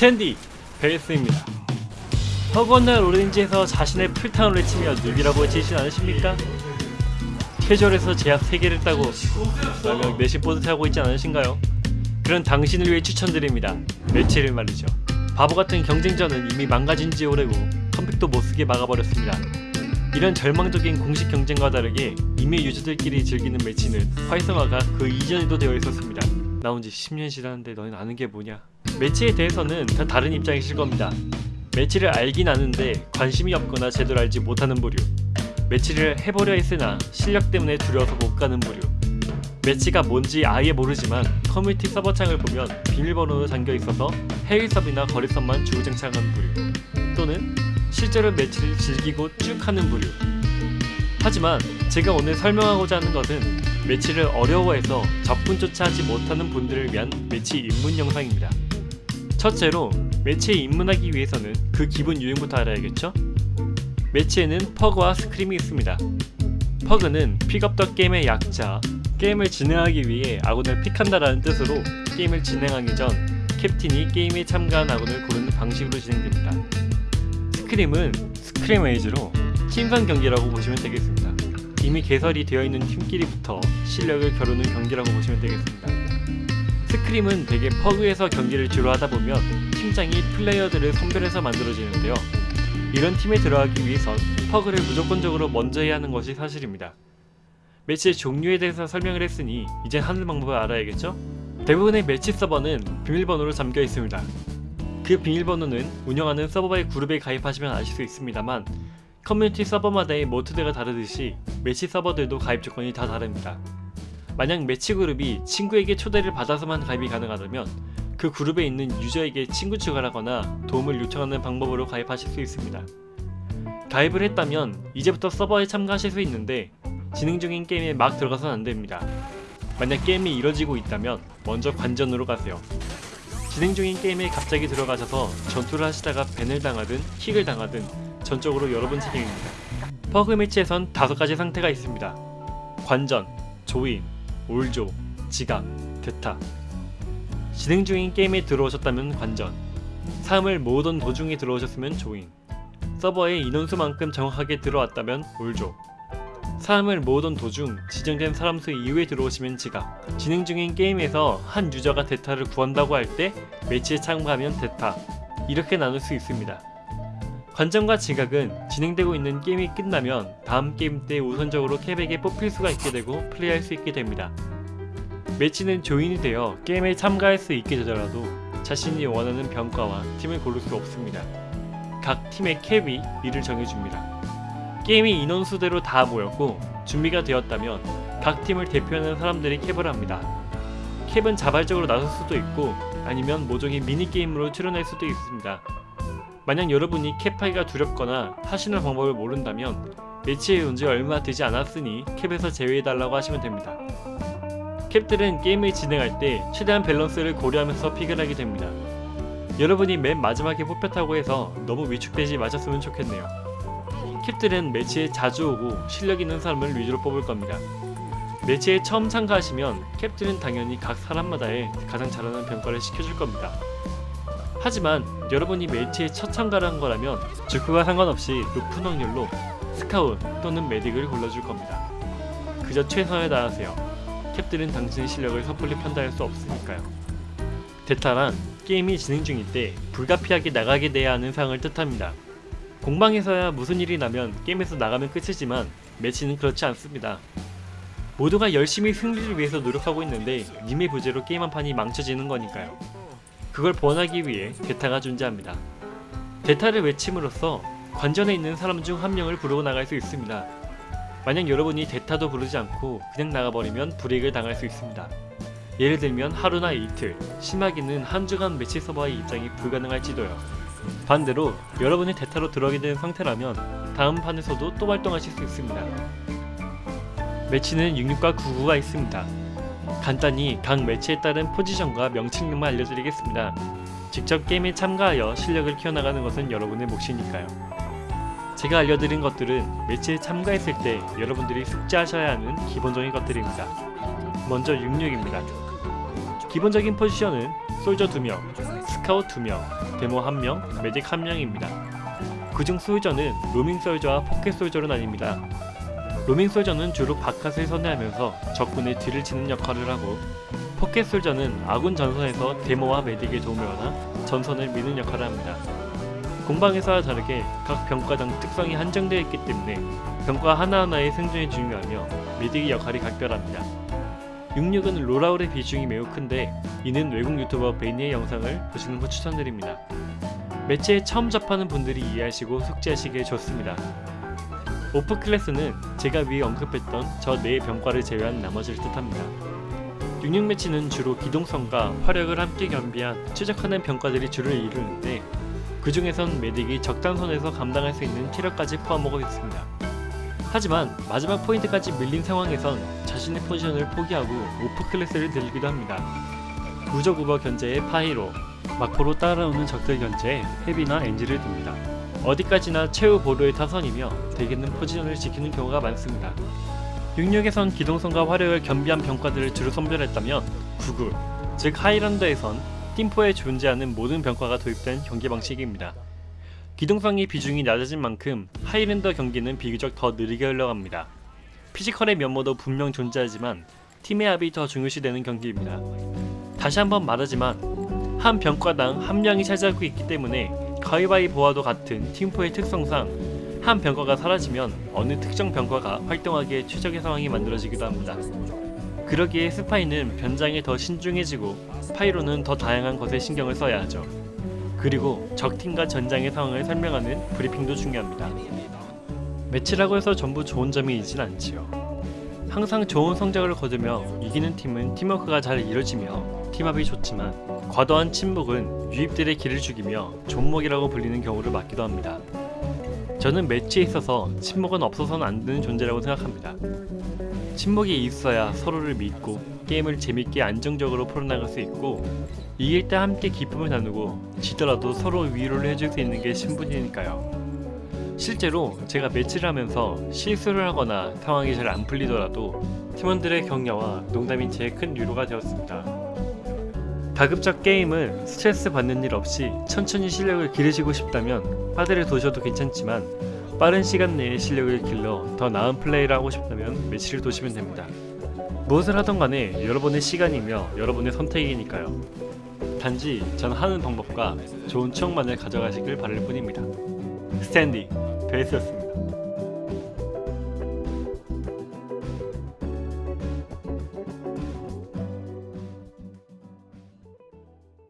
스탠디 베이스입니다. 허건날 오렌지에서 자신의 풀타운을 외치며 누비라고 외치진 않으십니까? 캐주얼에서 제약 3개를 따고 라며 내심 뿌듯하고 있지 않으신가요? 그런 당신을 위해 추천드립니다. 매치를 말이죠. 바보같은 경쟁전은 이미 망가진 지 오래고 컴팩도 못쓰게 막아버렸습니다. 이런 절망적인 공식 경쟁과 다르게 이미 유저들끼리 즐기는 매치는 활성화가 그 이전에도 되어 있었습니다. 나온 지 10년 지났는데 너희는 아는 게 뭐냐? 매치에 대해서는 다 다른 입장이실 겁니다. 매치를 알긴 아는데 관심이 없거나 제대로 알지 못하는 부류. 매치를 해보려 했으나 실력 때문에 두려워서 못 가는 부류. 매치가 뭔지 아예 모르지만 커뮤니티 서버 창을 보면 비밀번호로 잠겨 있어서 해외섭이나 거래섭만 주구장창한 부류. 또는 실제로 매치를 즐기고 쭉 하는 부류. 하지만 제가 오늘 설명하고자 하는 것은 매치를 어려워해서 접근조차 하지 못하는 분들을 위한 매치 입문 영상입니다. 첫째로 매치에 입문하기 위해서는 그 기본 유형부터 알아야겠죠? 매치에는 PUG와 scrim이 있습니다. PUG는 pick up the game의 약자, 게임을 진행하기 위해 아군을 pick한다라는 뜻으로 게임을 진행하기 전 캡틴이 게임에 참가한 아군을 고르는 방식으로 진행됩니다. scrim은 scrimmage로 팀전 경기라고 보시면 되겠습니다. 이미 개설이 되어 있는 팀끼리부터 실력을 겨루는 경기라고 보시면 되겠습니다. scrim은 대개 PUG에서 경기를 주로 하다 보면 팀장이 플레이어들을 선별해서 만들어지는데요. 이런 팀에 들어가기 위해선 PUG를 무조건적으로 먼저 해야 하는 것이 사실입니다. 매치의 종류에 대해서 설명을 했으니 이젠 하는 방법을 알아야겠죠? 대부분의 매치 서버는 비밀번호로 잠겨 있습니다. 그 비밀번호는 운영하는 서버의 그룹에 가입하시면 아실 수 있습니다만 커뮤니티 서버마다의 모드가 다르듯이 매치 서버들도 가입 조건이 다 다릅니다. 만약 매치 그룹이 친구에게 초대를 받아서만 가입이 가능하다면 그 그룹에 있는 유저에게 친구 추가를 하거나 도움을 요청하는 방법으로 가입하실 수 있습니다. 가입을 했다면 이제부터 서버에 참가하실 수 있는데 진행 중인 게임에 막 들어가선 안됩니다. 만약 게임이 이뤄지고 있다면 먼저 관전으로 가세요. 진행 중인 게임에 갑자기 들어가셔서 전투를 하시다가 ban을 당하든 킥을 당하든 전적으로 여러분 책임입니다. 퍼그 매치에선 다섯 가지 상태가 있습니다. 관전, join, 올조, 지각, 대타. 진행 중인 게임에 들어오셨다면 관전, 사람을 모으던 도중에 들어오셨으면 join, 서버에 인원수만큼 정확하게 들어왔다면 올조, 사람을 모으던 도중 지정된 사람 수 이후에 들어오시면 지각. 진행 중인 게임에서 한 유저가 대타를 구한다고 할 때 매치에 참가하면 대타. 이렇게 나눌 수 있습니다. 관전과 지각은 진행되고 있는 게임이 끝나면 다음 게임 때 우선적으로 캡에게 뽑힐 수가 있게 되고 플레이할 수 있게 됩니다. 매치는 조인이 되어 게임에 참가할 수 있게 되더라도 자신이 원하는 병과와 팀을 고를 수 없습니다. 각 팀의 캡이 이를 정해줍니다. 게임이 인원수대로 다 모였고 준비가 되었다면 각 팀을 대표하는 사람들이 캡을 합니다. cap은 자발적으로 나설 수도 있고 아니면 모종의 미니게임으로 출연할 수도 있습니다. 만약 여러분이 cap하기가 두렵거나 하시는 방법을 모른다면 매치에 온지 얼마 되지 않았으니 cap에서 제외해달라고 하시면 됩니다. cap들은 게임을 진행할 때 최대한 밸런스를 고려하면서 pick을 하게 됩니다. 여러분이 맨 마지막에 뽑혔다고 해서 너무 위축되지 마셨으면 좋겠네요. cap들은 매치에 자주 오고 실력 있는 사람을 위주로 뽑을 겁니다. 매치에 처음 참가하시면 캡들은 당연히 각 사람마다의 가장 잘하는 평가를 시켜줄 겁니다. 하지만 여러분이 매치에 첫 참가를 한 거라면 주크와 상관없이 높은 확률로 스카웃 또는 메딕을 골라줄 겁니다. 그저 최선을 다하세요. 캡들은 당신의 실력을 섣불리 판단할 수 없으니까요. 대타란 게임이 진행 중일 때 불가피하게 나가게 돼야 하는 상황을 뜻합니다. 공방에서야 무슨 일이 나면 게임에서 나가면 끝이지만 매치는 그렇지 않습니다. 모두가 열심히 승리를 위해서 노력하고 있는데 님의 부재로 게임 한 판이 망쳐지는 거니까요. 그걸 보완하기 위해 대타가 존재합니다. 대타를 외침으로써 관전에 있는 사람 중 한 명을 부르고 나갈 수 있습니다. 만약 여러분이 대타도 부르지 않고 그냥 나가버리면 불이익을 당할 수 있습니다. 예를 들면 하루나 이틀, 심하게는 한 주간 매치 서버의 입장이 불가능할지도요. 반대로 여러분이 대타로 들어가게 된 상태라면 다음 판에서도 또 활동하실 수 있습니다. 매치는 66과 99가 있습니다. 간단히 각 매치에 따른 포지션과 명칭만 알려드리겠습니다. 직접 게임에 참가하여 실력을 키워나가는 것은 여러분의 몫이니까요. 제가 알려드린 것들은 매치에 참가했을 때 여러분들이 숙지하셔야 하는 기본적인 것들입니다. 먼저 66입니다. 기본적인 포지션은 soldier 2명, 파이터 2명, 데모 1명, medic 1명입니다. 그중 soldier는 roaming soldier와 pocket soldier로 나뉩니다. roaming soldier는 주로 바깥을 선회하면서 적군의 뒤를 치는 역할을 하고 pocket soldier는 아군 전선에서 demo와 medic의 도움을 받아 전선을 미는 역할을 합니다. 공방에서와 다르게 각 병과당 특성이 한정되어 있기 때문에 병과 하나하나의 생존이 중요하며 메딕의 역할이 각별합니다. 66은 롤아웃의 비중이 매우 큰데 이는 외국 유튜버 베니의 영상을 보시는 거 추천드립니다. 매체에 처음 접하는 분들이 이해하시고 숙지하시기에 좋습니다. 오프 클래스는 제가 위에 언급했던 저 네 병과를 제외한 나머지를 뜻합니다. 66 매치는 주로 기동성과 화력을 함께 겸비한 추적하는 병과들이 주를 이루는데 그 중에선 메딕이 적당선에서 감당할 수 있는 체력까지 포함하고 있습니다. 하지만 마지막 포인트까지 밀린 상황에선 자신의 포지션을 포기하고 off class를 들기도 합니다. 무적 우버 견제에 pyro, 막포로 따라오는 적들 견제에 heavy나 engie를 듭니다. 어디까지나 최후 보루의 타선이며 대개는 포지션을 지키는 경우가 많습니다. 66에선 기동성과 화력을 겸비한 병과들을 주로 선별했다면 99, 즉 Highlander에선 팀포에 존재하는 모든 병과가 도입된 경기 방식입니다. 기동성의 비중이 낮아진 만큼 Highlander 경기는 비교적 더 느리게 흘러갑니다. physical의 면모도 분명 존재하지만 팀의 합이 더 중요시되는 경기입니다. 다시 한번 말하지만 한 병과당 한 명이 차지하고 있기 때문에 가위바위보와도 같은 팀포의 특성상 한 병과가 사라지면 어느 특정 병과가 활동하기에 최적의 상황이 만들어지기도 합니다. 그러기에 스파이는 변장에 더 신중해지고 pyro는 더 다양한 것에 신경을 써야 하죠. 그리고 적팀과 전장의 상황을 설명하는 브리핑도 중요합니다. 매치라고 해서 전부 좋은 점이 있진 않지요. 항상 좋은 성적을 거두며 이기는 팀은 팀워크가 잘 이루어지며 팀합이 좋지만 과도한 친목은 유입들의 기를 죽이며 좆목이라고 불리는 경우를 맞기도 합니다. 저는 매치에 있어서 친목은 없어서는 안 되는 존재라고 생각합니다. 침묵이 있어야 서로를 믿고 게임을 재밌게 안정적으로 풀어나갈 수 있고 이길 때 함께 기쁨을 나누고 지더라도 서로 위로를 해줄 수 있는 게 신분이니까요. 실제로 제가 매치를 하면서 실수를 하거나 상황이 잘 안 풀리더라도 팀원들의 격려와 농담이 제일 큰 위로가 되었습니다. 가급적 게임을 스트레스 받는 일 없이 천천히 실력을 기르시고 싶다면 파드를 도셔도 괜찮지만 빠른 시간 내에 실력을 길러 더 나은 플레이를 하고 싶다면 매치를 도시면 됩니다. 무엇을 하던 간에 여러분의 시간이며 여러분의 선택이니까요. 단지 전 하는 방법과 좋은 추억만을 가져가시길 바랄 뿐입니다. 스탠디 베이스였습니다.